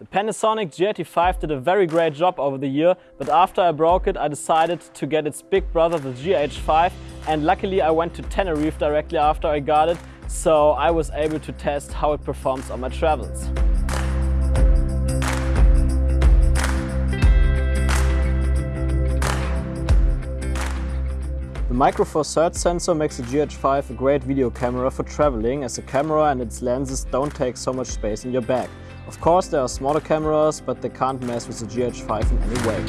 The Panasonic G85 did a very great job over the year, but after I broke it I decided to get its big brother the GH5 and luckily I went to Tenerife directly after I got it, so I was able to test how it performs on my travels. The Micro Four Thirds sensor makes the GH5 a great video camera for traveling as the camera and its lenses don't take so much space in your bag. Of course there are smaller cameras, but they can't mess with the GH5 in any way.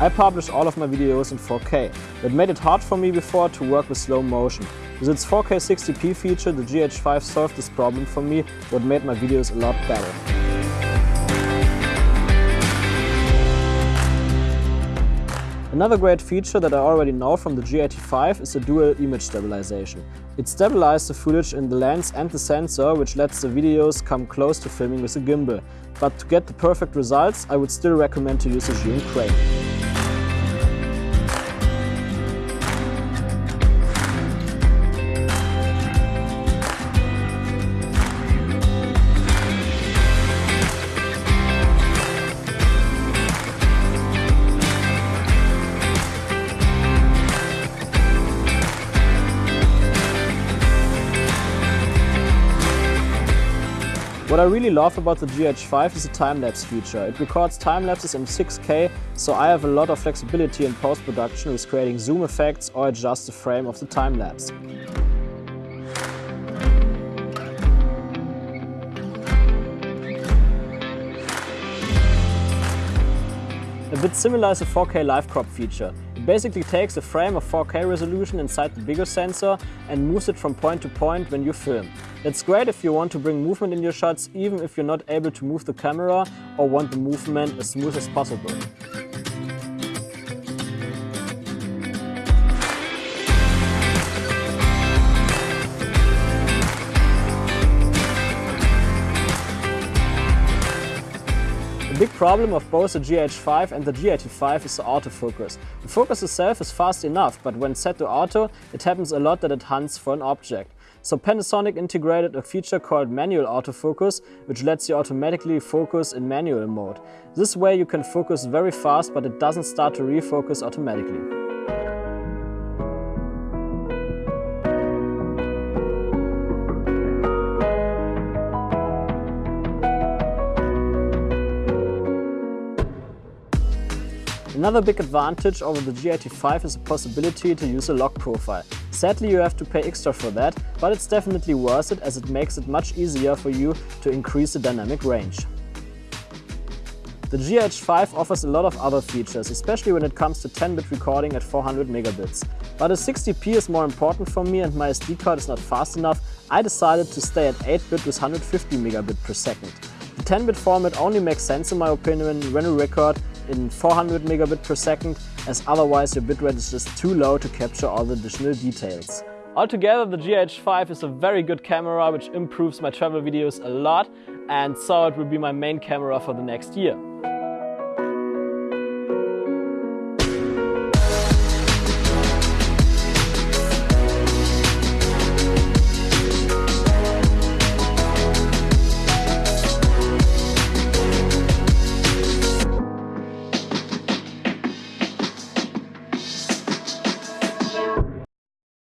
I publish all of my videos in 4K. That made it hard for me before to work with slow motion. With its 4K 60p feature, the GH5 solved this problem for me, what made my videos a lot better. Another great feature that I already know from the G85 is the dual image stabilization. It stabilizes the footage in the lens and the sensor, which lets the videos come close to filming with a gimbal. But to get the perfect results, I would still recommend to use a Zhiyun crane. What I really love about the GH5 is the time-lapse feature. It records time-lapses in 6K, so I have a lot of flexibility in post-production with creating zoom effects or adjust the frame of the time-lapse. Bit similar is the 4K live crop feature. It basically takes a frame of 4K resolution inside the bigger sensor and moves it from point to point when you film. It's great if you want to bring movement in your shots even if you're not able to move the camera or want the movement as smooth as possible. Big problem of both the GH5 and the G85 is the autofocus. The focus itself is fast enough, but when set to auto, it happens a lot that it hunts for an object. So Panasonic integrated a feature called manual autofocus, which lets you automatically focus in manual mode. This way you can focus very fast, but it doesn't start to refocus automatically. Another big advantage over the G85 is the possibility to use a log profile. Sadly you have to pay extra for that, but it's definitely worth it as it makes it much easier for you to increase the dynamic range. The GH5 offers a lot of other features, especially when it comes to 10-bit recording at 400 megabits. But as 60p is more important for me and my SD card is not fast enough, I decided to stay at 8-bit with 150 megabit per second. The 10-bit format only makes sense in my opinion when you record in 400 megabit per second, as otherwise your bitrate is just too low to capture all the additional details. Altogether, the GH5 is a very good camera which improves my travel videos a lot and so it will be my main camera for the next year.